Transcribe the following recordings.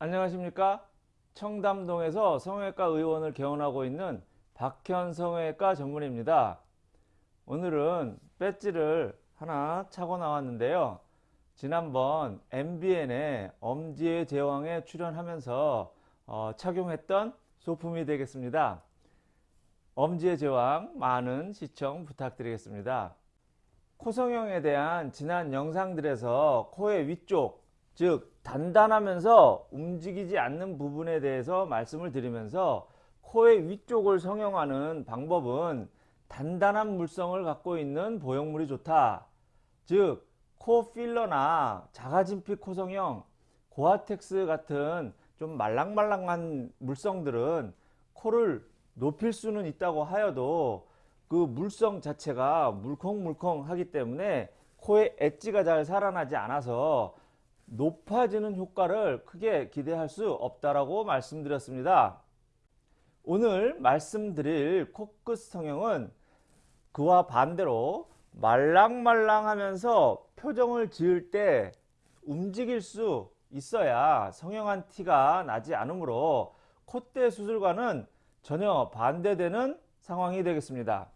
안녕하십니까? 청담동에서 성형외과 의원을 개원하고 있는 박현 성형외과 전문입니다. 오늘은 배지를 하나 차고 나왔는데요. 지난번 MBN의 엄지의 제왕에 출연하면서 어, 착용했던 소품이 되겠습니다. 엄지의 제왕 많은 시청 부탁드리겠습니다. 코성형에 대한 지난 영상들에서 코의 위쪽 즉 단단하면서 움직이지 않는 부분에 대해서 말씀을 드리면서 코의 위쪽을 성형하는 방법은 단단한 물성을 갖고 있는 보형물이 좋다. 즉 코 필러나 자가진피 코성형, 고아텍스 같은 좀 말랑말랑한 물성들은 코를 높일 수는 있다고 하여도 그 물성 자체가 물컹물컹 하기 때문에 코에 엣지가 잘 살아나지 않아서 높아지는 효과를 크게 기대할 수 없다라고 말씀드렸습니다. 오늘 말씀드릴 코끝 성형은 그와 반대로 말랑말랑하면서 표정을 지을 때 움직일 수 있어야 성형한 티가 나지 않으므로 콧대 수술과는 전혀 반대되는 상황이 되겠습니다.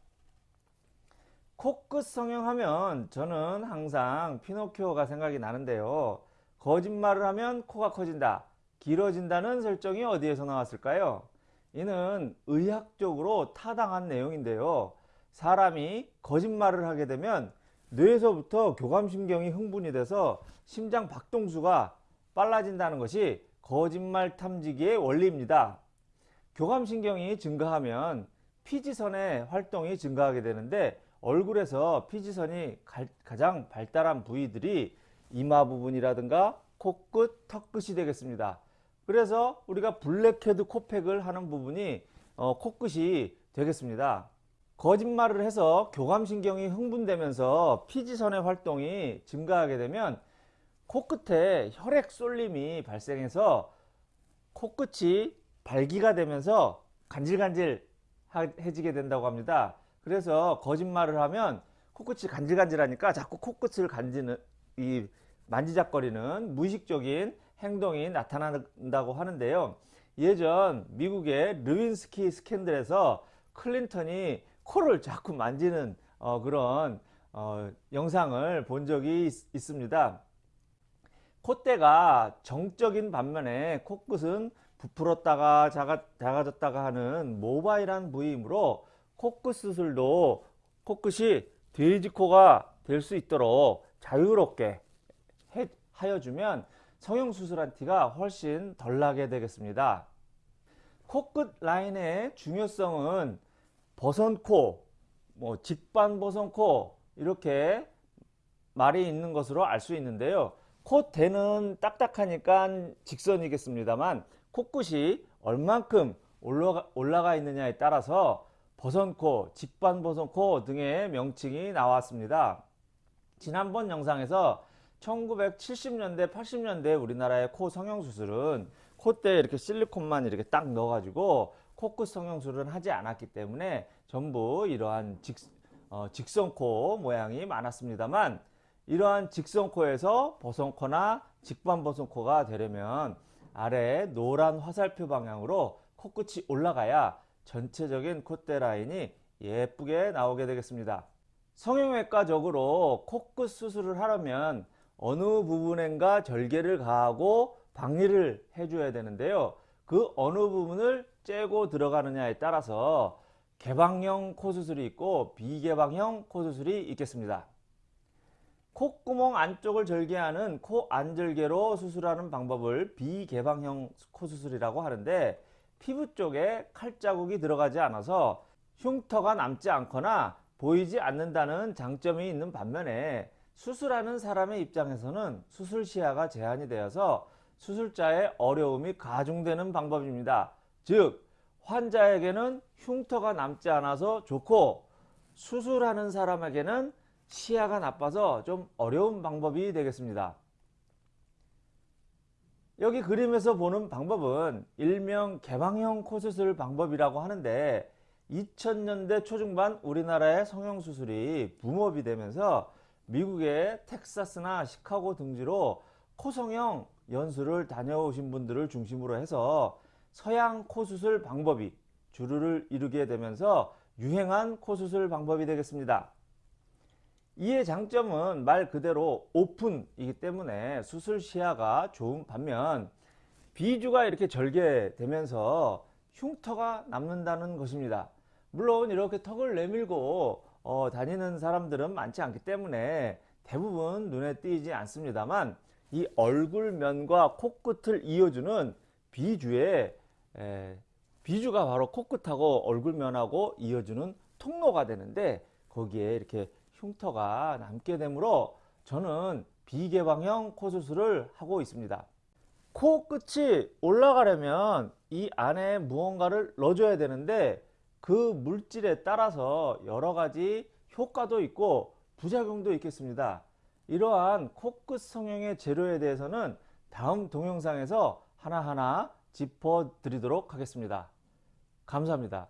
코끝 성형하면 저는 항상 피노키오가 생각이 나는데요. 거짓말을 하면 코가 커진다. 길어진다는 설정이 어디에서 나왔을까요? 이는 의학적으로 타당한 내용인데요. 사람이 거짓말을 하게 되면 뇌에서부터 교감신경이 흥분이 돼서 심장 박동수가 빨라진다는 것이 거짓말 탐지기의 원리입니다. 교감신경이 증가하면 피지선의 활동이 증가하게 되는데 얼굴에서 피지선이 가장 발달한 부위들이 이마 부분이라든가 코끝, 턱끝이 되겠습니다. 그래서 우리가 블랙헤드 코팩을 하는 부분이 어, 코끝이 되겠습니다. 거짓말을 해서 교감신경이 흥분되면서 피지선의 활동이 증가하게 되면 코끝에 혈액 쏠림이 발생해서 코끝이 발기가 되면서 간질간질해지게 된다고 합니다. 그래서 거짓말을 하면 코끝이 간질간질하니까 자꾸 코끝을 간지는 이 만지작거리는 무의식적인 행동이 나타난다고 하는데요. 예전 미국의 르윈스키 스캔들에서 클린턴이 코를 자꾸 만지는 어, 그런 어, 영상을 본 적이 있, 습니다 콧대가 정적인 반면에 코끝은 부풀었다가 작아, 작아졌다가 하는 모바일한 부위이므로 코끝 수술도 코끝이 돼지코가 될 수 있도록 자유롭게 해, 하여주면 성형수술한 티가 훨씬 덜 나게 되겠습니다. 코끝 라인의 중요성은 버선코, 뭐 직반버선코 이렇게 말이 있는 것으로 알 수 있는데요. 콧대는 딱딱하니까 직선이겠습니다만 코끝이 얼만큼 올라가, 올라가 있느냐에 따라서 버선코, 직반버선코 등의 명칭이 나왔습니다. 지난번 영상에서 1970년대 80년대 우리나라의 코 성형수술은 콧대에 이렇게 실리콘만 이렇게 딱 넣어 가지고 코끝 성형수술은 하지 않았기 때문에 전부 이러한 직, 어, 직선코 모양이 많았습니다만 이러한 직선코에서 버선코나 직반버선코가 되려면 아래 노란 화살표 방향으로 코끝이 올라가야 전체적인 콧대 라인이 예쁘게 나오게 되겠습니다. 성형외과적으로 코끝 수술을 하려면 어느 부분엔가 절개를 가하고 방리를 해줘야 되는데요. 그 어느 부분을 째고 들어가느냐에 따라서 개방형 코수술이 있고 비개방형 코수술이 있겠습니다. 콧구멍 안쪽을 절개하는 코 안절개로 수술하는 방법을 비개방형 코수술이라고 하는데 피부 쪽에 칼자국이 들어가지 않아서 흉터가 남지 않거나 보이지 않는다는 장점이 있는 반면에 수술하는 사람의 입장에서는 수술 시야가 제한이 되어서 수술자의 어려움이 가중되는 방법입니다. 즉 환자에게는 흉터가 남지 않아서 좋고 수술하는 사람에게는 시야가 나빠서 좀 어려운 방법이 되겠습니다. 여기 그림에서 보는 방법은 일명 개방형 코수술 방법이라고 하는데 2000년대 초중반 우리나라의 성형수술이 붐업이 되면서 미국의 텍사스나 시카고 등지로 코성형 연수를 다녀오신 분들을 중심으로 해서 서양 코수술 방법이 주류를 이루게 되면서 유행한 코수술 방법이 되겠습니다. 이의 장점은 말 그대로 오픈이기 때문에 수술 시야가 좋은 반면 비주가 이렇게 절개되면서 흉터가 남는다는 것입니다. 물론 이렇게 턱을 내밀고 어, 다니는 사람들은 많지 않기 때문에 대부분 눈에 띄지 않습니다만 이 얼굴면과 코끝을 이어주는 비주의 에, 비주가 바로 코끝하고 얼굴면하고 이어주는 통로가 되는데 거기에 이렇게 흉터가 남게 되므로 저는 비개방형 코수술을 하고 있습니다. 코 끝이 올라가려면 이 안에 무언가를 넣어줘야 되는데 그 물질에 따라서 여러 가지 효과도 있고 부작용도 있겠습니다. 이러한 코끝 성형의 재료에 대해서는 다음 동영상에서 하나하나 짚어 드리도록 하겠습니다. 감사합니다.